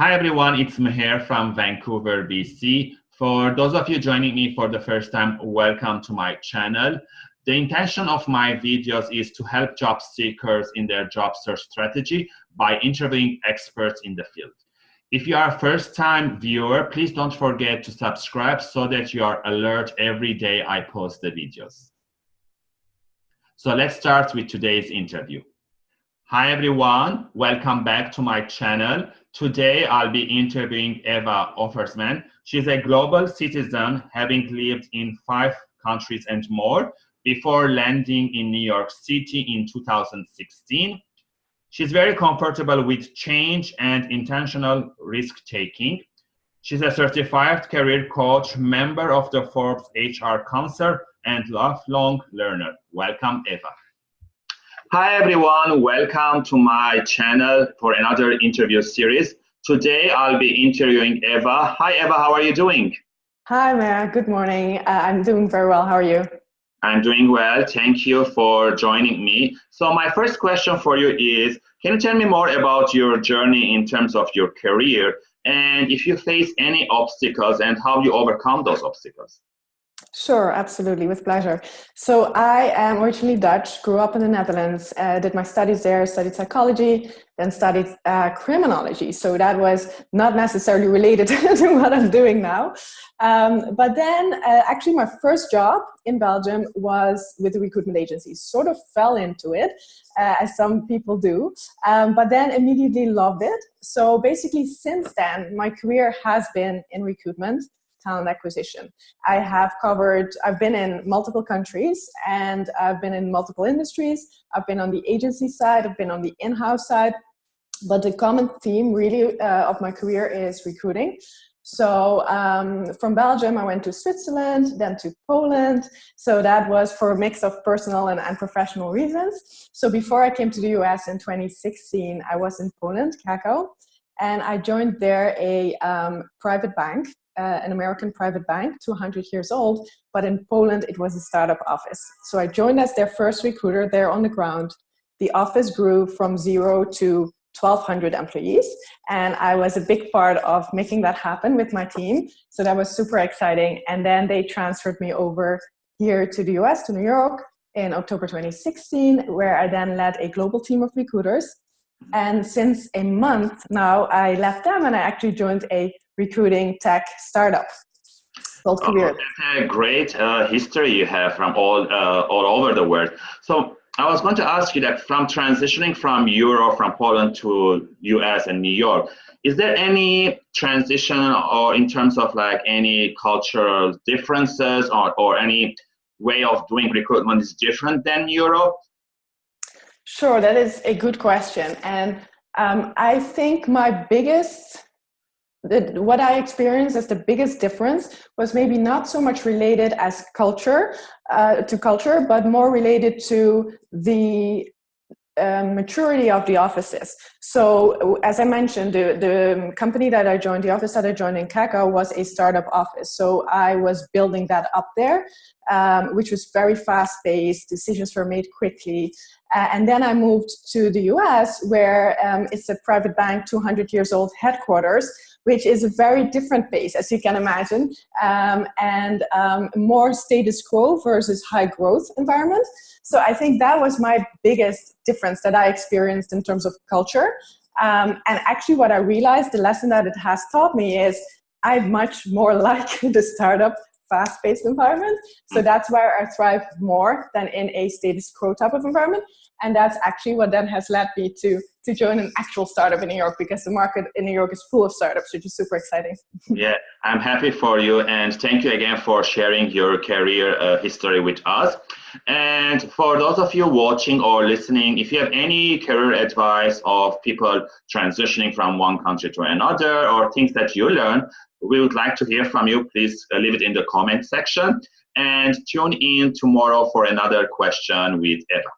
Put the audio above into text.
Hi everyone, it's Meher from Vancouver, BC. For those of you joining me for the first time, welcome to my channel. The intention of my videos is to help job seekers in their job search strategy by interviewing experts in the field. If you are a first-time viewer, please don't forget to subscribe so that you are alert every day I post the videos. So let's start with today's interview. Hi everyone, welcome back to my channel. Today I'll be interviewing Eva Offersman. She's a global citizen having lived in five countries and more before landing in New York City in 2016. She's very comfortable with change and intentional risk taking. She's a certified career coach, member of the Forbes HR Council, and lifelong learner. Welcome, Eva. Hi everyone, welcome to my channel for another interview series. Today I'll be interviewing Eva. Hi Eva, how are you doing? Hi Maya, good morning. Uh, I'm doing very well, how are you? I'm doing well, thank you for joining me. So my first question for you is, can you tell me more about your journey in terms of your career and if you face any obstacles and how you overcome those obstacles? Sure, absolutely, with pleasure. So I am originally Dutch, grew up in the Netherlands, uh, did my studies there, studied psychology, then studied uh, criminology. So that was not necessarily related to what I'm doing now. Um, but then uh, actually my first job in Belgium was with a recruitment agency, sort of fell into it, uh, as some people do, um, but then immediately loved it. So basically since then, my career has been in recruitment talent acquisition. I have covered, I've been in multiple countries and I've been in multiple industries. I've been on the agency side, I've been on the in-house side, but the common theme really uh, of my career is recruiting. So um, from Belgium, I went to Switzerland, then to Poland. So that was for a mix of personal and, and professional reasons. So before I came to the US in 2016, I was in Poland, Krakow, and I joined there a um, private bank uh, an American private bank, 200 years old, but in Poland it was a startup office. So I joined as their first recruiter there on the ground. The office grew from zero to 1200 employees and I was a big part of making that happen with my team. So that was super exciting. And then they transferred me over here to the US, to New York in October 2016, where I then led a global team of recruiters. And since a month now, I left them and I actually joined a recruiting tech startup called oh, That's a great uh, history you have from all, uh, all over the world. So I was going to ask you that from transitioning from Europe, from Poland to US and New York, is there any transition or in terms of like any cultural differences or, or any way of doing recruitment is different than Europe? Sure, that is a good question. And um, I think my biggest the, what I experienced as the biggest difference was maybe not so much related as culture uh, to culture, but more related to the um, maturity of the offices. So as I mentioned, the, the company that I joined, the office that I joined in Krakow was a startup office. So I was building that up there, um, which was very fast paced, decisions were made quickly. Uh, and then I moved to the US where um, it's a private bank, 200 years old headquarters, which is a very different pace, as you can imagine, um, and um, more status quo versus high growth environment. So I think that was my biggest difference that I experienced in terms of culture. Um, and actually what I realized, the lesson that it has taught me is I much more like the startup fast-paced environment. So mm-hmm. that's where I thrive more than in a status quo type of environment. And that's actually what then has led me to, to join an actual startup in New York because the market in New York is full of startups, which is super exciting. yeah, I'm happy for you. And thank you again for sharing your career uh, history with us. And for those of you watching or listening, if you have any career advice of people transitioning from one country to another or things that you learn, we would like to hear from you. Please uh, leave it in the comment section and tune in tomorrow for another question with Eva.